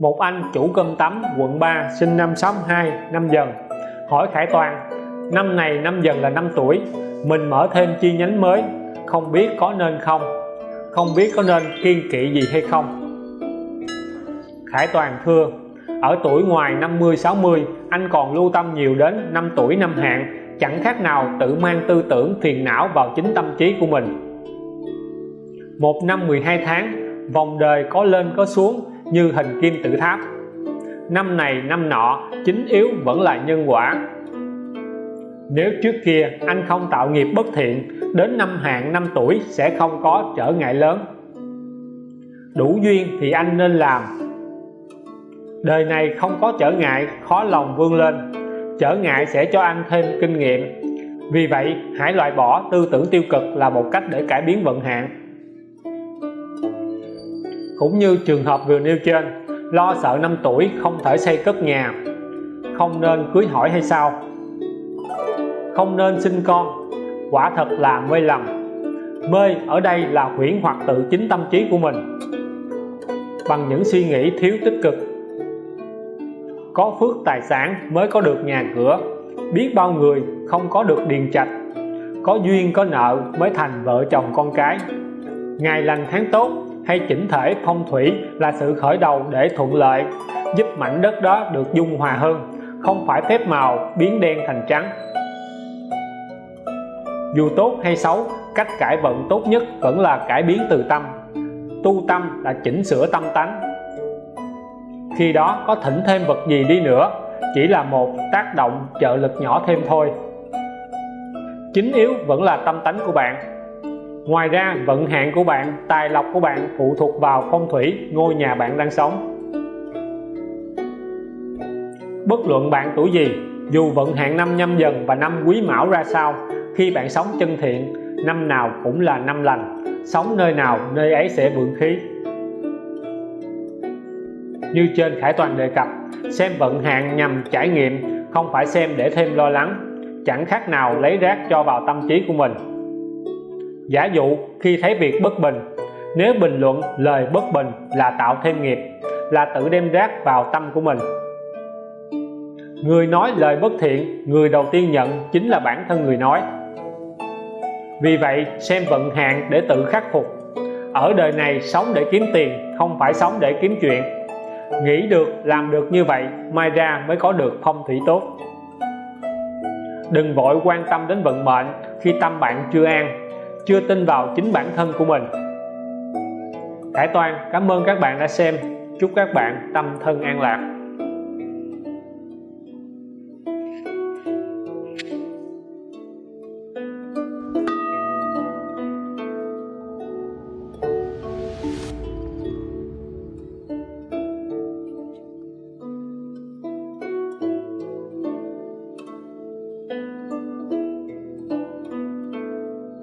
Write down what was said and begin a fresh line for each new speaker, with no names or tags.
một anh chủ cơm tấm, quận 3 sinh năm 62 năm dần. Hỏi Khải Toàn, năm này năm dần là năm tuổi, mình mở thêm chi nhánh mới, không biết có nên không? Không biết có nên kiên kỵ gì hay không? Khải Toàn thưa, ở tuổi ngoài 50 60 anh còn lưu tâm nhiều đến năm tuổi năm hạn chẳng khác nào tự mang tư tưởng phiền não vào chính tâm trí của mình. Một năm 12 tháng, vòng đời có lên có xuống như hình kim tự tháp. Năm này năm nọ, chính yếu vẫn là nhân quả. Nếu trước kia anh không tạo nghiệp bất thiện, đến năm hạn năm tuổi sẽ không có trở ngại lớn. Đủ duyên thì anh nên làm. Đời này không có trở ngại, khó lòng vươn lên. Trở ngại sẽ cho anh thêm kinh nghiệm. Vì vậy, hãy loại bỏ tư tưởng tiêu cực là một cách để cải biến vận hạn cũng như trường hợp vừa nêu trên, lo sợ năm tuổi không thể xây cất nhà. Không nên cưới hỏi hay sao? Không nên sinh con. Quả thật là mê lầm. Mê ở đây là huyễn hoặc tự chính tâm trí của mình. Bằng những suy nghĩ thiếu tích cực. Có phước tài sản mới có được nhà cửa. Biết bao người không có được điền trạch. Có duyên có nợ mới thành vợ chồng con cái. Ngày lành tháng tốt hay chỉnh thể phong thủy là sự khởi đầu để thuận lợi, giúp mảnh đất đó được dung hòa hơn, không phải phép màu biến đen thành trắng. Dù tốt hay xấu, cách cải vận tốt nhất vẫn là cải biến từ tâm. Tu tâm là chỉnh sửa tâm tánh. Khi đó có thỉnh thêm vật gì đi nữa, chỉ là một tác động trợ lực nhỏ thêm thôi. Chính yếu vẫn là tâm tánh của bạn ngoài ra, vận hạn của bạn, tài lộc của bạn phụ thuộc vào phong thủy, ngôi nhà bạn đang sống. Bất luận bạn tuổi gì, dù vận hạn năm nhâm dần và năm quý mão ra sao, khi bạn sống chân thiện, năm nào cũng là năm lành. Sống nơi nào, nơi ấy sẽ vượng khí. Như trên Khải Toàn đề cập, xem vận hạn nhằm trải nghiệm, không phải xem để thêm lo lắng. Chẳng khác nào lấy rác cho vào tâm trí của mình giả dụ, khi thấy việc bất bình, nếu bình luận lời bất bình là tạo thêm nghiệp, là tự đem rác vào tâm của mình. Người nói lời bất thiện, người đầu tiên nhận chính là bản thân người nói. Vì vậy, xem vận hạn để tự khắc phục. Ở đời này sống để kiếm tiền, không phải sống để kiếm chuyện. Nghĩ được, làm được như vậy, mai ra mới có được phong thủy tốt. Đừng vội quan tâm đến vận mệnh khi tâm bạn chưa an chưa tin vào chính bản thân của mình. Khải Toàn, cảm ơn các bạn đã xem. Chúc các bạn tâm thân an lạc.